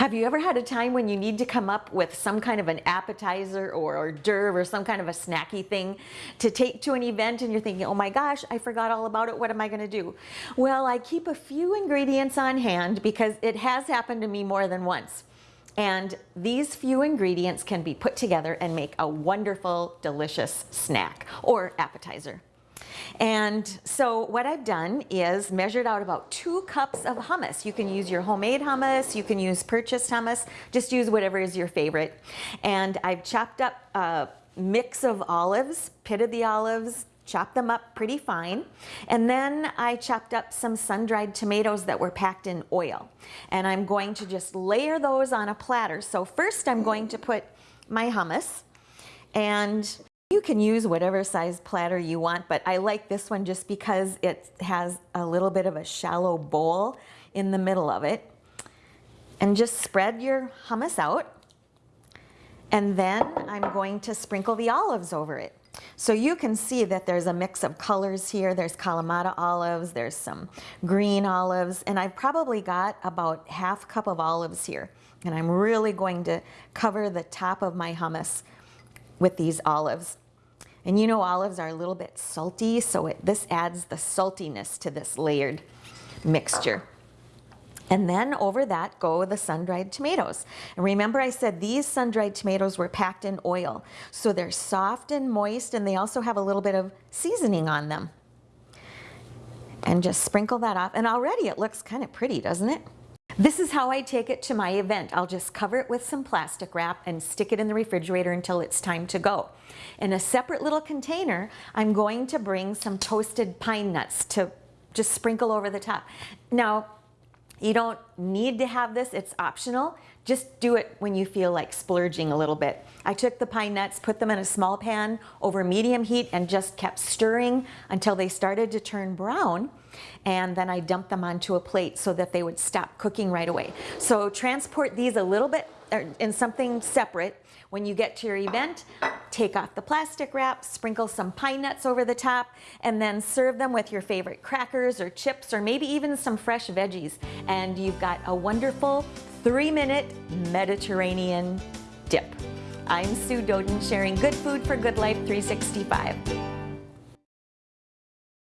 Have you ever had a time when you need to come up with some kind of an appetizer or hors d'oeuvre or some kind of a snacky thing to take to an event and you're thinking, oh my gosh, I forgot all about it, what am I gonna do? Well, I keep a few ingredients on hand because it has happened to me more than once. And these few ingredients can be put together and make a wonderful, delicious snack or appetizer. And so what I've done is measured out about two cups of hummus. You can use your homemade hummus, you can use purchased hummus, just use whatever is your favorite. And I've chopped up a mix of olives, pitted the olives, chopped them up pretty fine. And then I chopped up some sun-dried tomatoes that were packed in oil. And I'm going to just layer those on a platter. So first I'm going to put my hummus and you can use whatever size platter you want, but I like this one just because it has a little bit of a shallow bowl in the middle of it. And just spread your hummus out. And then I'm going to sprinkle the olives over it. So you can see that there's a mix of colors here. There's Kalamata olives, there's some green olives, and I've probably got about half cup of olives here. And I'm really going to cover the top of my hummus with these olives. And you know olives are a little bit salty, so it, this adds the saltiness to this layered mixture. And then over that go the sun-dried tomatoes. And remember I said these sun-dried tomatoes were packed in oil. So they're soft and moist and they also have a little bit of seasoning on them. And just sprinkle that off. And already it looks kind of pretty, doesn't it? This is how I take it to my event. I'll just cover it with some plastic wrap and stick it in the refrigerator until it's time to go. In a separate little container, I'm going to bring some toasted pine nuts to just sprinkle over the top. Now, you don't need to have this, it's optional. Just do it when you feel like splurging a little bit. I took the pine nuts, put them in a small pan over medium heat and just kept stirring until they started to turn brown. And then I dumped them onto a plate so that they would stop cooking right away. So transport these a little bit er, in something separate. When you get to your event, take off the plastic wrap, sprinkle some pine nuts over the top, and then serve them with your favorite crackers or chips or maybe even some fresh veggies. And you've got a wonderful three minute Mediterranean dip. I'm Sue Doden sharing Good Food for Good Life 365.